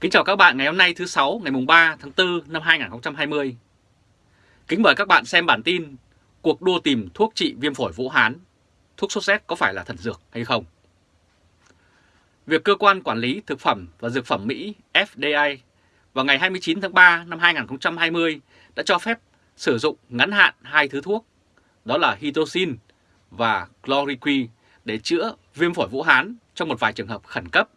Kính chào các bạn ngày hôm nay thứ sáu ngày mùng 3 tháng 4 năm 2020. Kính mời các bạn xem bản tin Cuộc đua tìm thuốc trị viêm phổi Vũ Hán, thuốc sốt rét có phải là thần dược hay không? Việc cơ quan quản lý thực phẩm và dược phẩm Mỹ FDA vào ngày 29 tháng 3 năm 2020 đã cho phép sử dụng ngắn hạn hai thứ thuốc, đó là hydroxin và chloroquine để chữa viêm phổi Vũ Hán trong một vài trường hợp khẩn cấp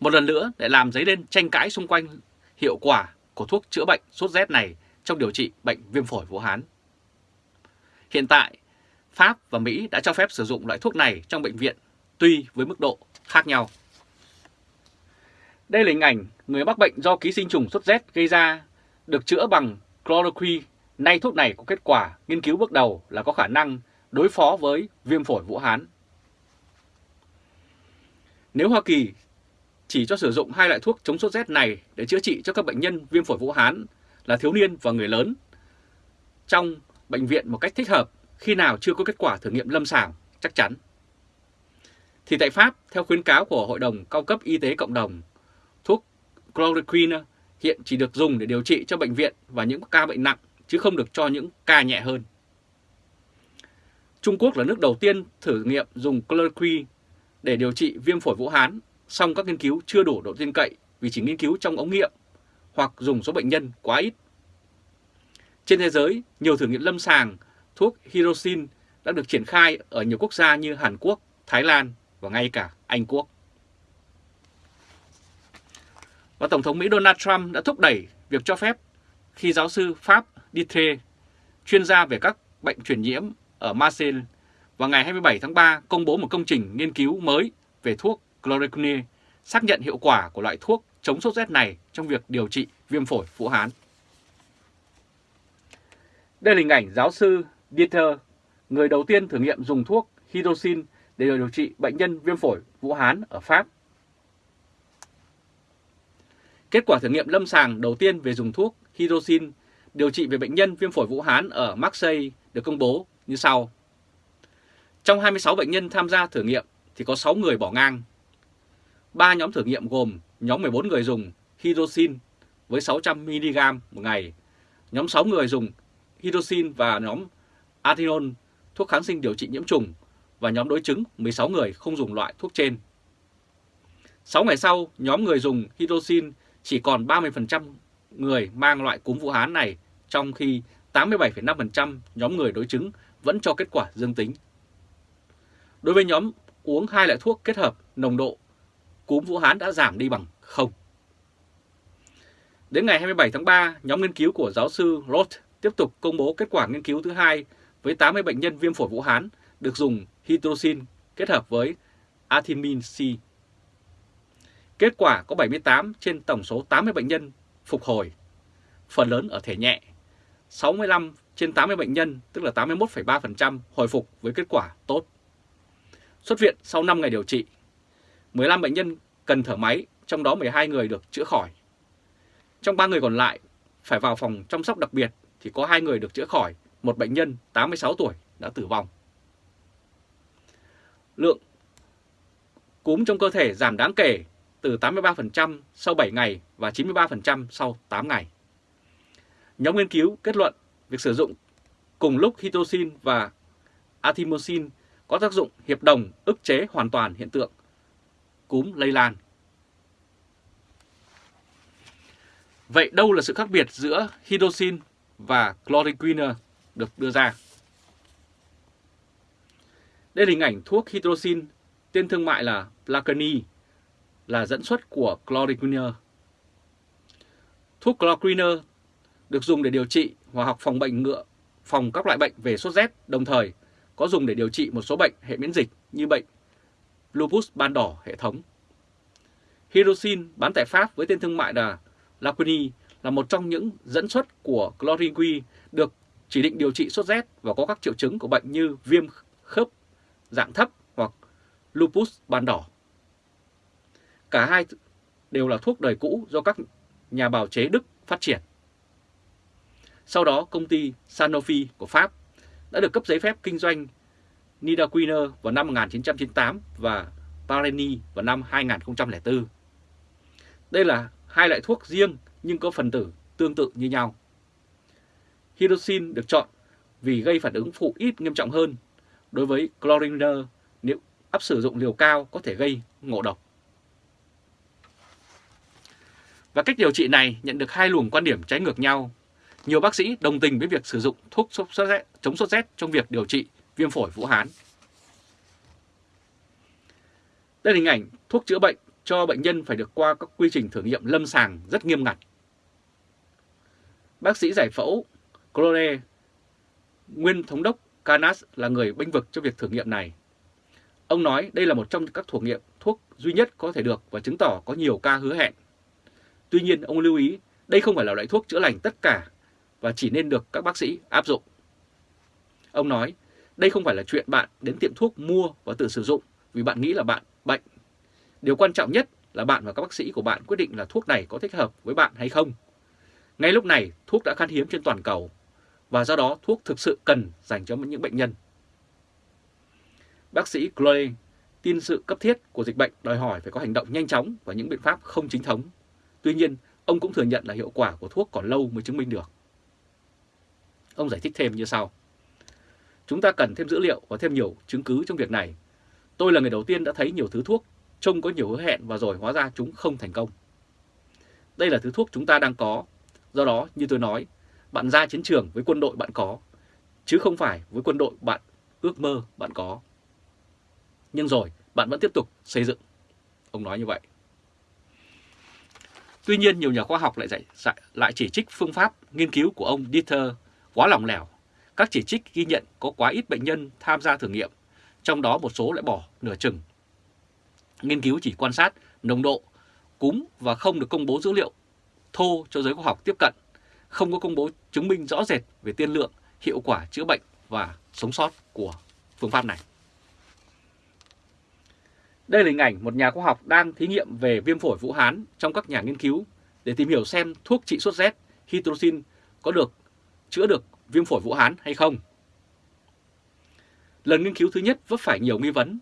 một lần nữa để làm dấy lên tranh cãi xung quanh hiệu quả của thuốc chữa bệnh sốt rét này trong điều trị bệnh viêm phổi Vũ Hán. Hiện tại, Pháp và Mỹ đã cho phép sử dụng loại thuốc này trong bệnh viện tuy với mức độ khác nhau. Đây là hình ảnh người mắc bệnh do ký sinh trùng sốt rét gây ra được chữa bằng chloroquine. Nay thuốc này có kết quả nghiên cứu bước đầu là có khả năng đối phó với viêm phổi Vũ Hán. Nếu Hoa Kỳ chỉ cho sử dụng hai loại thuốc chống sốt rét này để chữa trị cho các bệnh nhân viêm phổi Vũ Hán là thiếu niên và người lớn trong bệnh viện một cách thích hợp khi nào chưa có kết quả thử nghiệm lâm sàng chắc chắn. Thì tại Pháp, theo khuyến cáo của Hội đồng Cao cấp Y tế Cộng đồng, thuốc chloroquine hiện chỉ được dùng để điều trị cho bệnh viện và những ca bệnh nặng chứ không được cho những ca nhẹ hơn. Trung Quốc là nước đầu tiên thử nghiệm dùng chloroquine để điều trị viêm phổi Vũ Hán song các nghiên cứu chưa đủ độ tin cậy vì chỉ nghiên cứu trong ống nghiệm hoặc dùng số bệnh nhân quá ít. Trên thế giới, nhiều thử nghiệm lâm sàng thuốc Hirosin đã được triển khai ở nhiều quốc gia như Hàn Quốc, Thái Lan và ngay cả Anh Quốc. Và Tổng thống Mỹ Donald Trump đã thúc đẩy việc cho phép khi giáo sư Pháp Dietre, chuyên gia về các bệnh truyền nhiễm ở Marseille, vào ngày 27 tháng 3 công bố một công trình nghiên cứu mới về thuốc chloroquine xác nhận hiệu quả của loại thuốc chống sốt rét này trong việc điều trị viêm phổi Vũ Hán. Đây là hình ảnh giáo sư Dieter, người đầu tiên thử nghiệm dùng thuốc hydroxin để điều trị bệnh nhân viêm phổi Vũ Hán ở Pháp. Kết quả thử nghiệm lâm sàng đầu tiên về dùng thuốc hydroxin điều trị về bệnh nhân viêm phổi Vũ Hán ở Marseille được công bố như sau. Trong 26 bệnh nhân tham gia thử nghiệm thì có 6 người bỏ ngang 3 nhóm thử nghiệm gồm nhóm 14 người dùng hydroxin với 600mg một ngày, nhóm 6 người dùng hydroxin và nhóm atinol thuốc kháng sinh điều trị nhiễm trùng và nhóm đối chứng 16 người không dùng loại thuốc trên. 6 ngày sau, nhóm người dùng hydroxin chỉ còn 30% người mang loại cúm Vũ Hán này, trong khi 87,5% nhóm người đối chứng vẫn cho kết quả dương tính. Đối với nhóm uống hai loại thuốc kết hợp, nồng độ cúm Vũ Hán đã giảm đi bằng không. Đến ngày 27 tháng 3, nhóm nghiên cứu của giáo sư Roth tiếp tục công bố kết quả nghiên cứu thứ hai với 80 bệnh nhân viêm phổi Vũ Hán được dùng hydroxin kết hợp với artemin C. Kết quả có 78 trên tổng số 80 bệnh nhân phục hồi, phần lớn ở thể nhẹ. 65 trên 80 bệnh nhân, tức là 81,3% hồi phục với kết quả tốt. Xuất viện sau 5 ngày điều trị, 15 bệnh nhân cần thở máy, trong đó 12 người được chữa khỏi. Trong 3 người còn lại phải vào phòng chăm sóc đặc biệt thì có 2 người được chữa khỏi, một bệnh nhân 86 tuổi đã tử vong. Lượng cúm trong cơ thể giảm đáng kể từ 83% sau 7 ngày và 93% sau 8 ngày. Nhóm nghiên cứu kết luận việc sử dụng cùng lúc hydroxin và atimosin có tác dụng hiệp đồng ức chế hoàn toàn hiện tượng cúm lây lan. Vậy đâu là sự khác biệt giữa hydroxin và chloroquine được đưa ra? Đây là hình ảnh thuốc hydroxin, tên thương mại là Placani, là dẫn xuất của chloroquine. Thuốc chloroquine được dùng để điều trị hoặc học phòng bệnh ngựa, phòng các loại bệnh về sốt rét, đồng thời có dùng để điều trị một số bệnh hệ miễn dịch như bệnh lupus ban đỏ hệ thống. Hirosin bán tại Pháp với tên thương mại là Laquini là một trong những dẫn xuất của chloroquine được chỉ định điều trị sốt rét và có các triệu chứng của bệnh như viêm khớp dạng thấp hoặc lupus ban đỏ. Cả hai đều là thuốc đời cũ do các nhà bào chế Đức phát triển. Sau đó, công ty Sanofi của Pháp đã được cấp giấy phép kinh doanh Nidaquine vào năm 1998 và Pareni vào năm 2004. Đây là hai loại thuốc riêng nhưng có phần tử tương tự như nhau. Hydroxin được chọn vì gây phản ứng phụ ít nghiêm trọng hơn. Đối với chloriner, nếu áp sử dụng liều cao có thể gây ngộ độc. Và cách điều trị này nhận được hai luồng quan điểm trái ngược nhau. Nhiều bác sĩ đồng tình với việc sử dụng thuốc sốt rét, chống sốt rét trong việc điều trị viêm phổi Vũ Hán. Đây là hình ảnh thuốc chữa bệnh cho bệnh nhân phải được qua các quy trình thử nghiệm lâm sàng rất nghiêm ngặt. Bác sĩ giải phẫu Clore, nguyên thống đốc Canas là người bênh vực cho việc thử nghiệm này. Ông nói đây là một trong các thử nghiệm thuốc duy nhất có thể được và chứng tỏ có nhiều ca hứa hẹn. Tuy nhiên, ông lưu ý đây không phải là loại thuốc chữa lành tất cả và chỉ nên được các bác sĩ áp dụng. Ông nói, đây không phải là chuyện bạn đến tiệm thuốc mua và tự sử dụng vì bạn nghĩ là bạn bệnh. Điều quan trọng nhất là bạn và các bác sĩ của bạn quyết định là thuốc này có thích hợp với bạn hay không. Ngay lúc này, thuốc đã khan hiếm trên toàn cầu và do đó thuốc thực sự cần dành cho những bệnh nhân. Bác sĩ Chloe tin sự cấp thiết của dịch bệnh đòi hỏi phải có hành động nhanh chóng và những biện pháp không chính thống. Tuy nhiên, ông cũng thừa nhận là hiệu quả của thuốc còn lâu mới chứng minh được. Ông giải thích thêm như sau. Chúng ta cần thêm dữ liệu và thêm nhiều chứng cứ trong việc này. Tôi là người đầu tiên đã thấy nhiều thứ thuốc trông có nhiều hứa hẹn và rồi hóa ra chúng không thành công. Đây là thứ thuốc chúng ta đang có. Do đó, như tôi nói, bạn ra chiến trường với quân đội bạn có, chứ không phải với quân đội bạn ước mơ bạn có. Nhưng rồi, bạn vẫn tiếp tục xây dựng. Ông nói như vậy. Tuy nhiên, nhiều nhà khoa học lại, dạy, lại chỉ trích phương pháp nghiên cứu của ông Dieter quá lỏng lẻo. Các chỉ trích ghi nhận có quá ít bệnh nhân tham gia thử nghiệm, trong đó một số lại bỏ nửa chừng. Nghiên cứu chỉ quan sát nồng độ cúm và không được công bố dữ liệu thô cho giới khoa học tiếp cận, không có công bố chứng minh rõ rệt về tiên lượng, hiệu quả chữa bệnh và sống sót của phương pháp này. Đây là hình ảnh một nhà khoa học đang thí nghiệm về viêm phổi Vũ Hán trong các nhà nghiên cứu để tìm hiểu xem thuốc trị sốt rét hydroxin có được chữa được viêm phổi Vũ Hán hay không. Lần nghiên cứu thứ nhất vấp phải nhiều nghi vấn.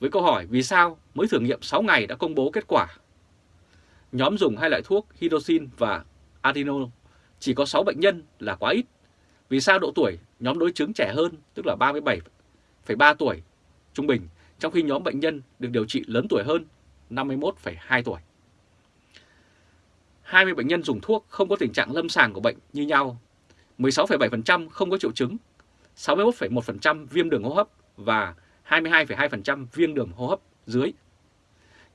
Với câu hỏi vì sao mới thử nghiệm 6 ngày đã công bố kết quả. Nhóm dùng hai loại thuốc hydroxin và adeno chỉ có 6 bệnh nhân là quá ít. Vì sao độ tuổi nhóm đối chứng trẻ hơn tức là 37,3 tuổi trung bình trong khi nhóm bệnh nhân được điều trị lớn tuổi hơn 51,2 tuổi. 20 bệnh nhân dùng thuốc không có tình trạng lâm sàng của bệnh như nhau, 16,7% không có triệu chứng, 61,1% viêm đường hô hấp và 22,2% viêm đường hô hấp dưới.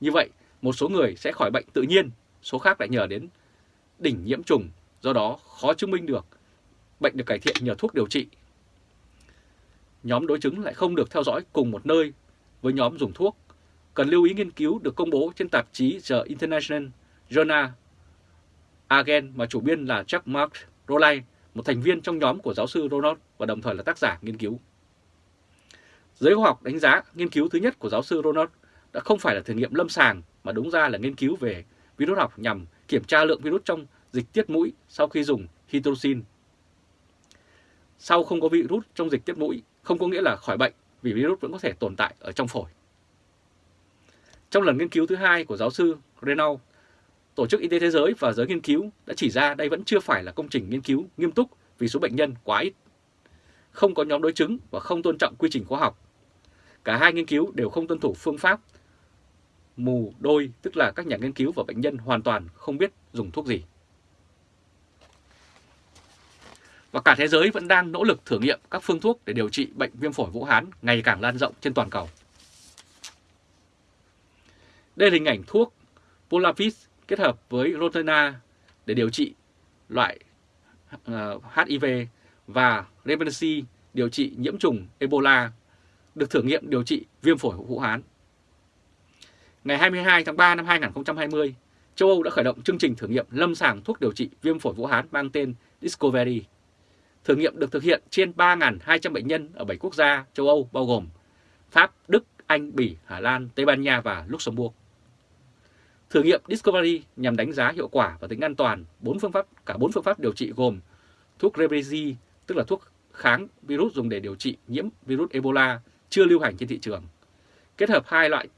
Như vậy, một số người sẽ khỏi bệnh tự nhiên, số khác lại nhờ đến đỉnh nhiễm trùng, do đó khó chứng minh được bệnh được cải thiện nhờ thuốc điều trị. Nhóm đối chứng lại không được theo dõi cùng một nơi với nhóm dùng thuốc, cần lưu ý nghiên cứu được công bố trên tạp chí The International Journal Agen mà chủ biên là Jack Mark Rowley một thành viên trong nhóm của giáo sư Ronald và đồng thời là tác giả nghiên cứu. Giới khoa học đánh giá nghiên cứu thứ nhất của giáo sư Ronald đã không phải là thử nghiệm lâm sàng mà đúng ra là nghiên cứu về virus học nhằm kiểm tra lượng virus trong dịch tiết mũi sau khi dùng hydroxin. Sau không có virus trong dịch tiết mũi không có nghĩa là khỏi bệnh vì virus vẫn có thể tồn tại ở trong phổi. Trong lần nghiên cứu thứ hai của giáo sư Renault, Tổ chức Y tế Thế giới và giới nghiên cứu đã chỉ ra đây vẫn chưa phải là công trình nghiên cứu nghiêm túc vì số bệnh nhân quá ít. Không có nhóm đối chứng và không tôn trọng quy trình khoa học. Cả hai nghiên cứu đều không tuân thủ phương pháp mù đôi, tức là các nhà nghiên cứu và bệnh nhân hoàn toàn không biết dùng thuốc gì. Và cả thế giới vẫn đang nỗ lực thử nghiệm các phương thuốc để điều trị bệnh viêm phổi Vũ Hán ngày càng lan rộng trên toàn cầu. Đây là hình ảnh thuốc Polavis kết hợp với Rotena để điều trị loại ờ, HIV và Rebency điều trị nhiễm trùng Ebola được thử nghiệm điều trị viêm phổi Vũ Hán. Ngày 22 tháng 3 năm 2020, châu Âu đã khởi động chương trình thử nghiệm lâm sàng thuốc điều trị viêm phổi Vũ Hán mang tên Discovery. Thử nghiệm được thực hiện trên 3.200 bệnh nhân ở 7 quốc gia châu Âu bao gồm Pháp, Đức, Anh, Bỉ, Hà Lan, Tây Ban Nha và Luxembourg. Thử nghiệm Discovery nhằm đánh giá hiệu quả và tính an toàn bốn phương pháp cả bốn phương pháp điều trị gồm thuốc Rebrezi, tức là thuốc kháng virus dùng để điều trị nhiễm virus Ebola chưa lưu hành trên thị trường, kết hợp hai loại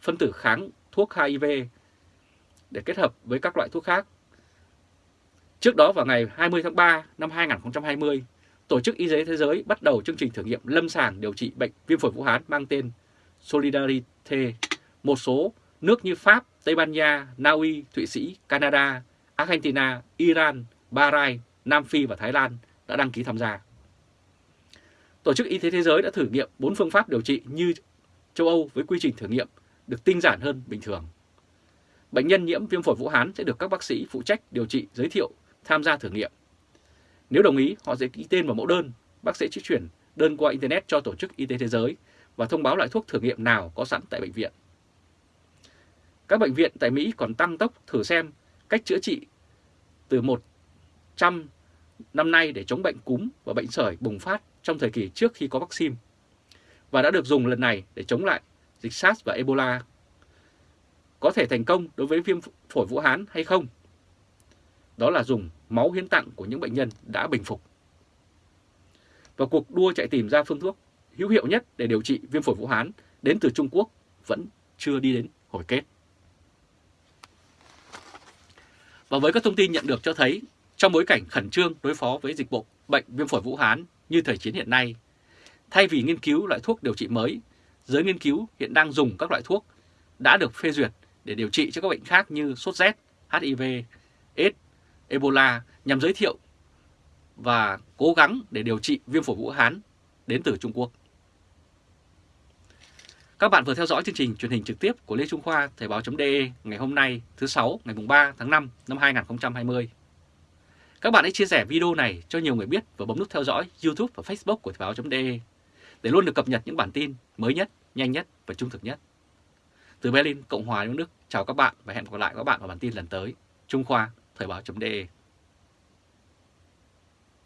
phân tử kháng thuốc HIV để kết hợp với các loại thuốc khác. Trước đó vào ngày 20 tháng 3 năm 2020, Tổ chức Y tế Thế giới bắt đầu chương trình thử nghiệm lâm sàng điều trị bệnh viêm phổi Vũ Hán mang tên solidarity Một số nước như Pháp, Tây Ban Nha, Na Uy, Thụy Sĩ, Canada, Argentina, Iran, Bahrain, Nam Phi và Thái Lan đã đăng ký tham gia. Tổ chức Y tế Thế giới đã thử nghiệm 4 phương pháp điều trị như châu Âu với quy trình thử nghiệm được tinh giản hơn bình thường. Bệnh nhân nhiễm viêm phổi Vũ Hán sẽ được các bác sĩ phụ trách điều trị giới thiệu tham gia thử nghiệm. Nếu đồng ý, họ sẽ ký tên vào mẫu đơn, bác sĩ sẽ chuyển đơn qua Internet cho Tổ chức Y tế Thế giới và thông báo loại thuốc thử nghiệm nào có sẵn tại bệnh viện. Các bệnh viện tại Mỹ còn tăng tốc thử xem cách chữa trị từ 100 năm nay để chống bệnh cúm và bệnh sởi bùng phát trong thời kỳ trước khi có vaccine và đã được dùng lần này để chống lại dịch SARS và Ebola. Có thể thành công đối với viêm phổi Vũ Hán hay không? Đó là dùng máu hiến tặng của những bệnh nhân đã bình phục. Và cuộc đua chạy tìm ra phương thuốc hữu hiệu nhất để điều trị viêm phổi Vũ Hán đến từ Trung Quốc vẫn chưa đi đến hồi kết. Và với các thông tin nhận được cho thấy, trong bối cảnh khẩn trương đối phó với dịch bộ bệnh viêm phổi Vũ Hán như thời chiến hiện nay, thay vì nghiên cứu loại thuốc điều trị mới, giới nghiên cứu hiện đang dùng các loại thuốc đã được phê duyệt để điều trị cho các bệnh khác như sốt rét, HIV, AIDS, Ebola nhằm giới thiệu và cố gắng để điều trị viêm phổi Vũ Hán đến từ Trung Quốc. Các bạn vừa theo dõi chương trình truyền hình trực tiếp của Lê Trung Khoa Thời báo.de ngày hôm nay thứ sáu ngày 3 tháng 5 năm 2020. Các bạn hãy chia sẻ video này cho nhiều người biết và bấm nút theo dõi YouTube và Facebook của Thời báo.de để luôn được cập nhật những bản tin mới nhất, nhanh nhất và trung thực nhất. Từ Berlin, Cộng hòa Liên Đức, chào các bạn và hẹn gặp lại các bạn vào bản tin lần tới. Trung Khoa, Thời báo.de